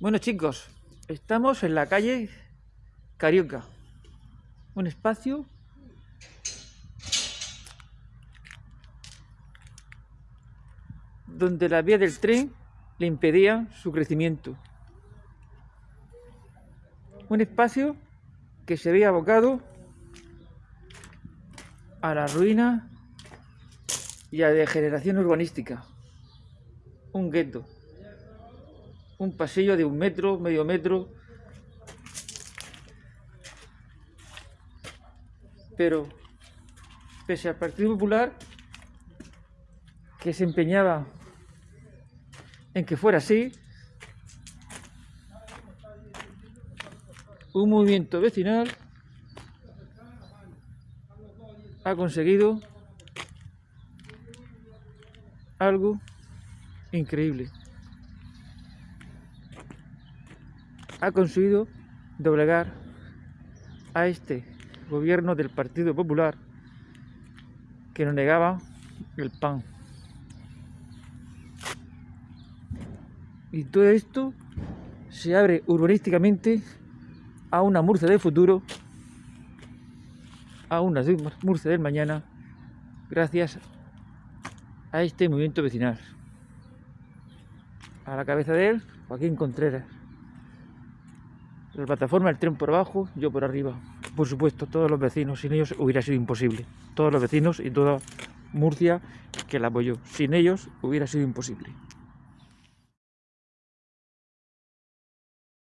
Bueno chicos, estamos en la calle Carioca. Un espacio donde la vía del tren le impedía su crecimiento. Un espacio que se veía abocado a la ruina y a la degeneración urbanística. Un gueto un pasillo de un metro, medio metro. Pero, pese al Partido Popular, que se empeñaba en que fuera así, un movimiento vecinal ha conseguido algo increíble. Ha conseguido doblegar a este gobierno del Partido Popular que nos negaba el pan. Y todo esto se abre urbanísticamente a una Murcia del futuro, a una Murcia del mañana, gracias a este movimiento vecinal. A la cabeza de él, Joaquín Contreras. La plataforma, el tren por abajo, yo por arriba. Por supuesto, todos los vecinos, sin ellos hubiera sido imposible. Todos los vecinos y toda Murcia que la apoyó. Sin ellos hubiera sido imposible.